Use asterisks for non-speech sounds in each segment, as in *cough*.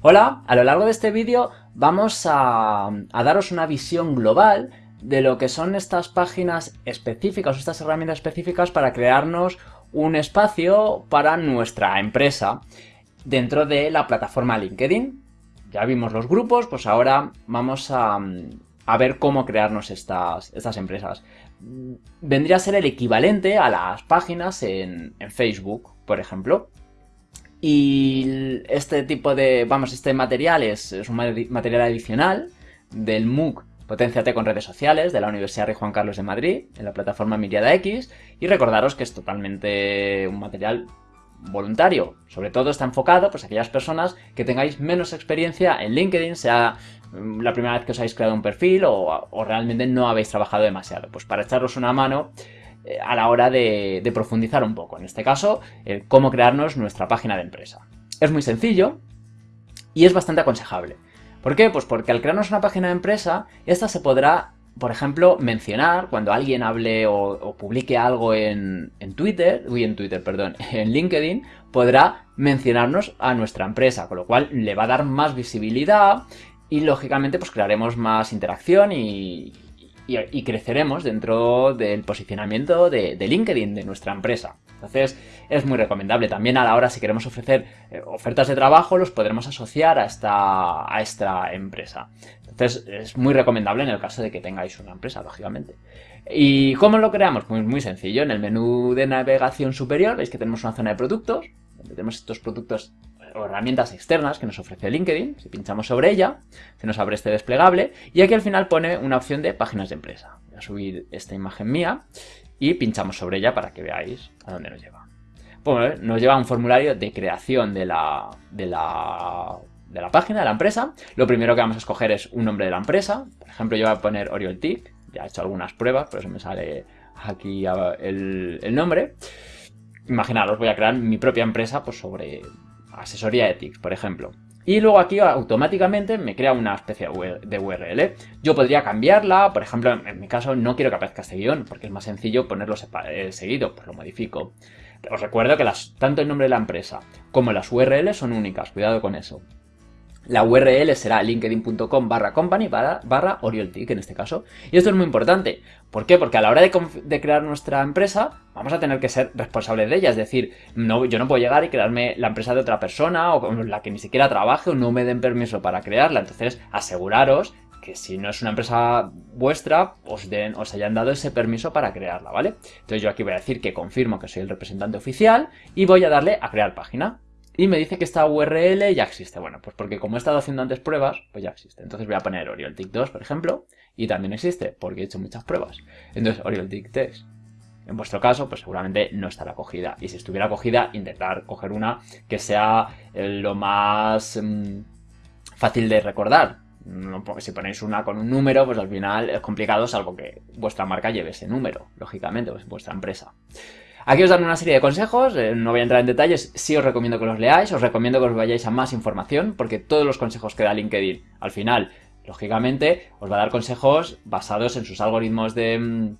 Hola, a lo largo de este vídeo vamos a, daros una visión global de lo que son estas páginas específicas o estas herramientas específicas para crearnos un espacio para nuestra empresa dentro de la plataforma LinkedIn. Ya vimos los grupos, pues ahora vamos a, ver cómo crearnos estas, estas, empresas. Vendría a ser el equivalente a las páginas en Facebook, por ejemplo. Y este tipo de, vamos, este material es, un material adicional del MOOC Potenciate con redes sociales de la Universidad Rey Juan Carlos de Madrid, en la plataforma Miriada X, y recordaros que es totalmente un material voluntario. Sobre todo está enfocado pues, a aquellas personas que tengáis menos experiencia en LinkedIn, sea mm, la primera vez que os habéis creado un perfil o, o realmente no habéis trabajado demasiado. Pues para echaros una mano a la hora de, profundizar un poco. En este caso, cómo crearnos nuestra página de empresa. Es muy sencillo y es bastante aconsejable. ¿Por qué? Pues porque al crearnos una página de empresa, esta se podrá, por ejemplo, mencionar cuando alguien hable o, publique algo en, en, Twitter, uy, en Twitter, perdón, *laughs* en LinkedIn, podrá mencionarnos a nuestra empresa, con lo cual le va a dar más visibilidad y lógicamente pues crearemos más interacción y, y, creceremos dentro del posicionamiento de, LinkedIn de nuestra empresa. Entonces es muy recomendable. También a la hora si queremos ofrecer eh, ofertas de trabajo los podremos asociar a esta, a esta empresa. Entonces es muy recomendable en el caso de que tengáis una empresa, lógicamente. ¿Y cómo lo creamos? Pues muy sencillo. En el menú de navegación superior veis que tenemos una zona de productos, donde tenemos estos productos herramientas externas que nos ofrece LinkedIn. Si pinchamos sobre ella, se nos abre este desplegable y aquí al final pone una opción de páginas de empresa. Voy a subir esta imagen mía y pinchamos sobre ella para que veáis a dónde nos lleva. Bueno, nos lleva a un formulario de creación de la, de la, de la página, de la empresa. Lo primero que vamos a escoger es un nombre de la empresa. Por ejemplo, yo voy a poner Oriol TIC. Ya he hecho algunas pruebas, por eso me sale aquí el, el nombre. Imaginaros, voy a crear mi propia empresa pues, sobre asesoría ethics, por ejemplo. Y luego aquí automáticamente me crea una especie de URL. Yo podría cambiarla, por ejemplo, en mi caso no quiero que aparezca este guion, porque es más sencillo ponerlo eh, seguido, pues lo modifico. Os recuerdo que las, tanto el nombre de la empresa como las URLs son únicas, cuidado con eso. La URL será linkedin.com barra company barra, OriolTIC en este caso. Y esto es muy importante. ¿Por qué? Porque a la hora de, crear nuestra empresa vamos a tener que ser responsables de ella. Es decir, no, yo no puedo llegar y crearme la empresa de otra persona o con la que ni siquiera trabaje o no me den permiso para crearla. Entonces aseguraros que si no es una empresa vuestra, os, den, os hayan dado ese permiso para crearla, ¿vale? Entonces yo aquí voy a decir que confirmo que soy el representante oficial y voy a darle a crear página. Y me dice que esta URL ya existe. Bueno, pues porque como he estado haciendo antes pruebas, pues ya existe. Entonces voy a poner OriolTIC 2, por ejemplo, y también existe, porque he hecho muchas pruebas. Entonces, OriolTIC 3. En vuestro caso, pues seguramente no estará cogida. Y si estuviera cogida, intentar coger una que sea eh, lo más mm, fácil de recordar. si ponéis una con un número, pues al final es complicado, salvo que vuestra marca lleve ese número, lógicamente, pues vuestra empresa. Aquí os dan una serie de consejos, eh, no voy a entrar en detalles, sí os recomiendo que los leáis, os recomiendo que os vayáis a más información, porque todos los consejos que da LinkedIn, al final, lógicamente, os va a dar consejos basados en sus algoritmos de... Mm,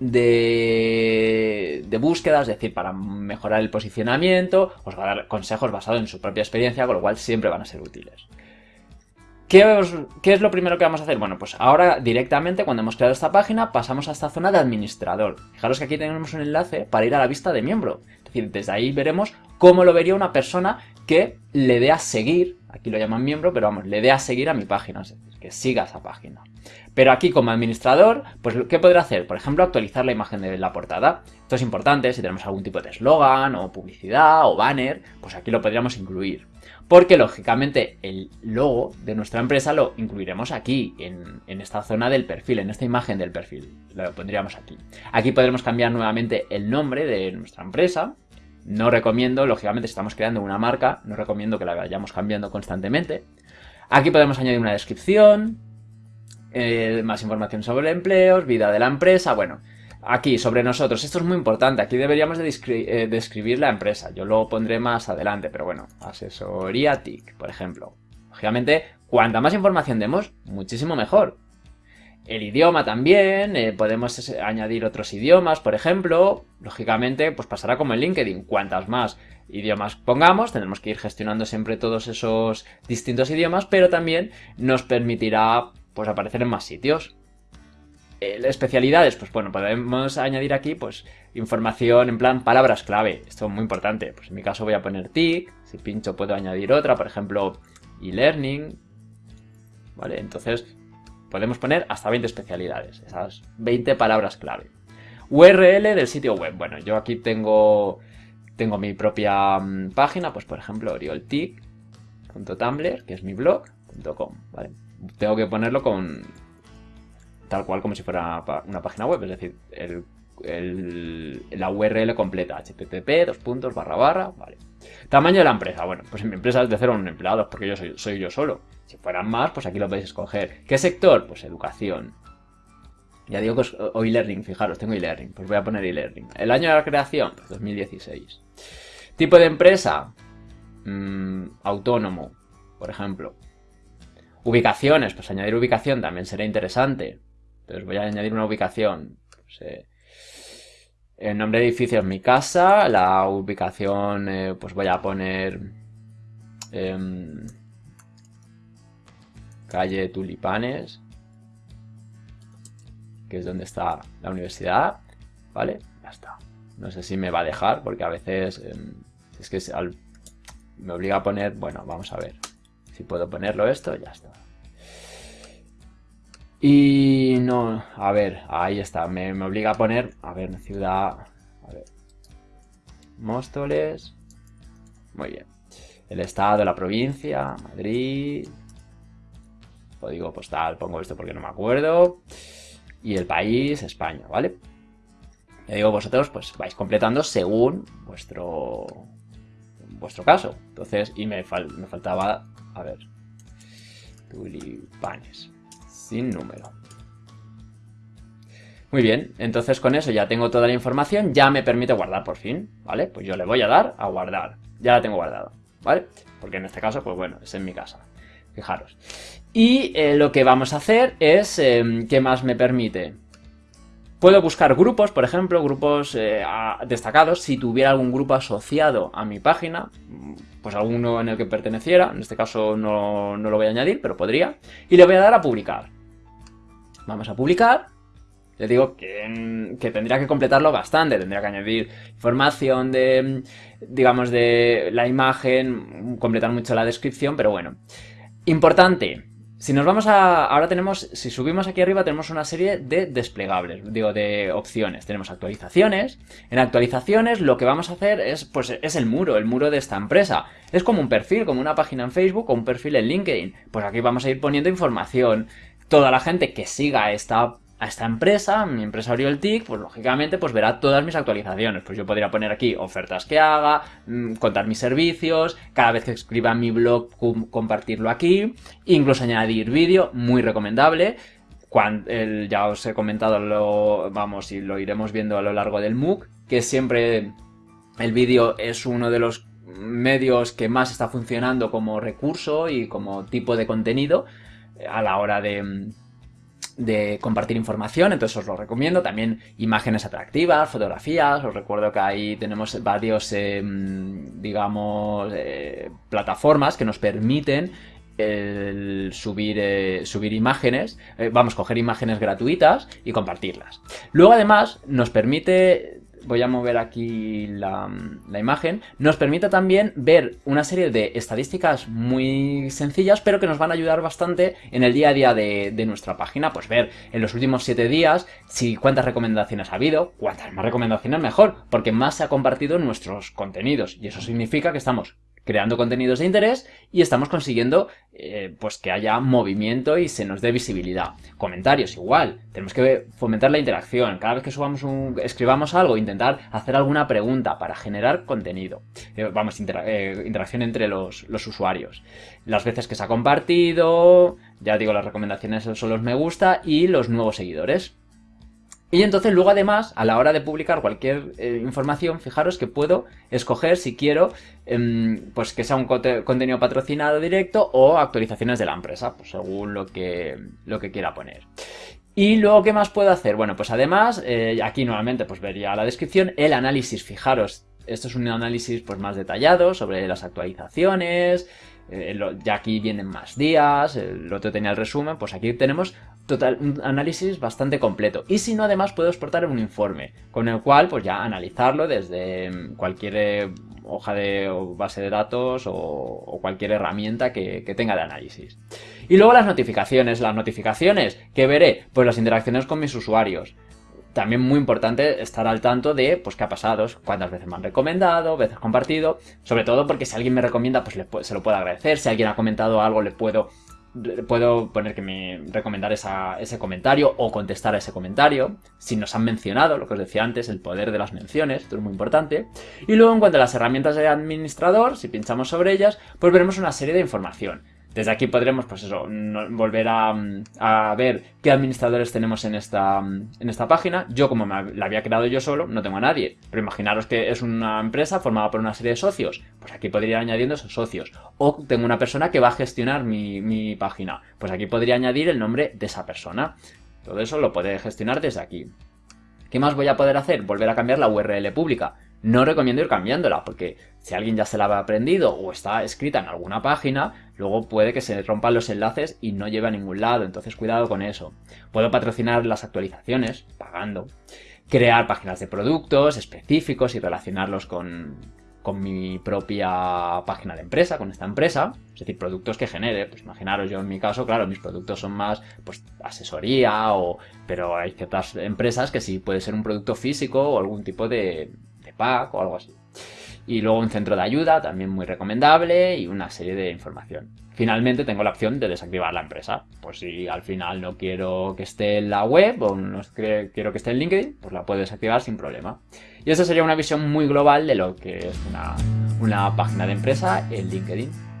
de, de búsqueda, es decir, para mejorar el posicionamiento, os va a dar consejos basados en su propia experiencia, con lo cual siempre van a ser útiles. ¿Qué, es lo primero que vamos a hacer? Bueno, pues ahora directamente cuando hemos creado esta página pasamos a esta zona de administrador. Fijaros que aquí tenemos un enlace para ir a la vista de miembro. Es decir, desde ahí veremos cómo lo vería una persona que le dé a seguir, aquí lo llaman miembro, pero vamos, le dé a seguir a mi página, que siga esa página. Pero aquí como administrador, pues ¿qué podrá hacer? Por ejemplo, actualizar la imagen de la portada. Esto es importante si tenemos algún tipo de eslogan o publicidad o banner, pues aquí lo podríamos incluir porque lógicamente el logo de nuestra empresa lo incluiremos aquí, en, esta zona del perfil, en esta imagen del perfil, lo pondríamos aquí. Aquí podremos cambiar nuevamente el nombre de nuestra empresa, no recomiendo, lógicamente si estamos creando una marca, no recomiendo que la vayamos cambiando constantemente. Aquí podemos añadir una descripción, eh, más información sobre empleos, vida de la empresa, bueno, Aquí, sobre nosotros, esto es muy importante, aquí deberíamos de eh, describir la empresa, yo lo pondré más adelante, pero bueno, asesoría TIC, por ejemplo. Lógicamente, cuanta más información demos, muchísimo mejor. El idioma también, eh, podemos añadir otros idiomas, por ejemplo. Lógicamente, pues pasará como en LinkedIn. Cuantas más idiomas pongamos, tendremos que ir gestionando siempre todos esos distintos idiomas, pero también nos permitirá pues aparecer en más sitios. Eh, especialidades, pues bueno, podemos añadir aquí pues información en plan palabras clave. Esto es muy importante. Pues en mi caso voy a poner TIC, si pincho puedo añadir otra, por ejemplo, e-learning. ¿Vale? Entonces podemos poner hasta 20 especialidades, esas 20 palabras clave. URL del sitio web. Bueno, yo aquí tengo, tengo mi propia mm, página, pues por ejemplo, orioltic.tumblr, que es mi blog.com, ¿vale? Tengo que ponerlo con tal cual como si fuera una página web, es decir, la URL completa, http, dos puntos, barra barra, vale. Tamaño de la empresa, bueno, pues en mi empresa es de cero empleados porque yo soy, yo solo. Si fueran más, pues aquí lo podéis escoger. ¿Qué sector? Pues educación. Ya digo que es e-learning, fijaros, tengo e-learning. Pues voy a poner e-learning. El año de la creación, pues 2016. Tipo de empresa, mm, autónomo, por ejemplo. Ubicaciones, pues añadir ubicación también será interesante. Entonces voy a añadir una ubicación. Pues, el nombre de edificio es mi casa. La ubicación, eh, pues voy a poner... Em, calle Tulipanes, que es donde está la universidad, ¿vale? Ya está. No sé si me va a dejar, porque a veces em, es que me obliga a poner, bueno, vamos a ver. Si puedo ponerlo esto, ya está. Y no, a ver, ahí está, me, obliga a poner, a ver, ciudad, a ver, Móstoles, muy bien. El estado, la provincia, Madrid, código postal, pongo esto porque no me acuerdo. Y el país, España, ¿vale? Ya digo, vosotros pues vais completando según vuestro vuestro caso. Entonces, y me, me faltaba, a ver, tulipanes, sin número. Muy bien, entonces con eso ya tengo toda la información, ya me permite guardar por fin, ¿vale? Pues yo le voy a dar a guardar, ya la tengo guardada, ¿vale? Porque en este caso, pues bueno, es en mi casa, fijaros. Y eh, lo que vamos a hacer es, em, ¿qué más me permite? Puedo buscar grupos, por ejemplo, grupos eh, destacados, si tuviera algún grupo asociado a mi página, pues alguno en el que perteneciera, en este caso no, lo voy a añadir, pero podría, y le voy a dar a publicar. Vamos a publicar, le digo que, que, tendría que completarlo bastante, tendría que añadir información de, digamos, de la imagen, completar mucho la descripción, pero bueno. Importante, si nos vamos a... Ahora tenemos, si subimos aquí arriba tenemos una serie de desplegables, digo, de opciones. Tenemos actualizaciones. En actualizaciones lo que vamos a hacer es, pues, es el muro, el muro de esta empresa. Es como un perfil, como una página en Facebook o un perfil en LinkedIn. Pues aquí vamos a ir poniendo información. Toda la gente que siga esta a esta empresa, mi empresa Orioltic, pues lógicamente pues verá todas mis actualizaciones. Pues yo podría poner aquí ofertas que haga, mm, contar mis servicios, cada vez que escriba mi blog compartirlo aquí, incluso añadir vídeo, muy recomendable. Cuando, ya os he comentado, lo, vamos, y lo iremos viendo a lo largo del MOOC, que siempre el vídeo es uno de los medios que más está funcionando como recurso y como tipo de contenido a la hora de de compartir información, entonces os lo recomiendo. También imágenes atractivas, fotografías, os recuerdo que ahí tenemos varios, em, digamos, eh, plataformas que nos permiten subir, eh, subir imágenes, eh, vamos, coger imágenes gratuitas y compartirlas. Luego además nos permite voy a mover aquí la, imagen, nos permite también ver una serie de estadísticas muy sencillas, pero que nos van a ayudar bastante en el día a día de, nuestra página. Pues ver en los últimos 7 días si cuántas recomendaciones ha habido, cuántas más recomendaciones mejor, porque más se ha compartido nuestros contenidos. Y eso significa que estamos creando contenidos de interés y estamos consiguiendo eh, pues que haya movimiento y se nos dé visibilidad. Comentarios igual, tenemos que fomentar la interacción. Cada vez que subamos un, escribamos algo, intentar hacer alguna pregunta para generar contenido. Eh, vamos, eh, interacción entre los, los usuarios. Las veces que se ha compartido, ya digo, las recomendaciones son los me gusta y los nuevos seguidores. Y entonces luego además, a la hora de publicar cualquier eh, información, fijaros que puedo escoger si quiero em, pues que sea un contenido patrocinado directo o actualizaciones de la empresa, pues según lo que, lo que quiera poner. Y luego, ¿qué más puedo hacer? Bueno, pues además, eh, aquí nuevamente pues vería la descripción, el análisis, fijaros, esto es un análisis pues más detallado sobre las actualizaciones, eh, ya aquí vienen más días, el otro tenía el resumen, pues aquí tenemos total, un análisis bastante completo. Y si no, además puedo exportar un informe, con el cual pues ya analizarlo desde mm, cualquier eh, hoja de base de datos o, cualquier herramienta que, tenga de análisis. Y luego las notificaciones, las notificaciones que veré, pues las interacciones con mis usuarios. También muy importante estar al tanto de pues qué ha pasado, cuántas veces me han recomendado, veces compartido, sobre todo porque si alguien me recomienda pues se lo puedo agradecer, si alguien ha comentado algo le puedo, puedo poner que me recomendar ese comentario o contestar a ese comentario, si nos han mencionado, lo que os decía antes, el poder de las menciones, esto es muy importante, y luego en cuanto a las herramientas de administrador, si pinchamos sobre ellas, pues veremos una serie de información. Desde aquí podremos, pues eso, volver a, ver qué administradores tenemos en esta, en esta página. Yo, como la había creado yo solo, no tengo a nadie. Pero imaginaros que es una empresa formada por una serie de socios. Pues aquí podría ir añadiendo esos socios. O tengo una persona que va a gestionar mi, mi página. Pues aquí podría añadir el nombre de esa persona. Todo eso lo puede gestionar desde aquí. ¿Qué más voy a poder hacer? Volver a cambiar la URL pública. No recomiendo ir cambiándola, porque si alguien ya se la ha aprendido o está escrita en alguna página, luego puede que se rompan los enlaces y no lleve a ningún lado, entonces cuidado con eso. Puedo patrocinar las actualizaciones, pagando, crear páginas de productos específicos y relacionarlos con, con mi propia página de empresa, con esta empresa, es decir, productos que genere, pues imaginaros yo en mi caso, claro, mis productos son más pues asesoría o pero hay ciertas empresas que sí puede ser un producto físico o algún tipo de, pack o algo así. Y luego un centro de ayuda, también muy recomendable, y una serie de información. Finalmente tengo la opción de desactivar la empresa. Pues si al final no quiero que esté en la web o no quiero que esté en LinkedIn, pues la puedo desactivar sin problema. Y esa sería una visión muy global de lo que es una, una página de empresa en LinkedIn.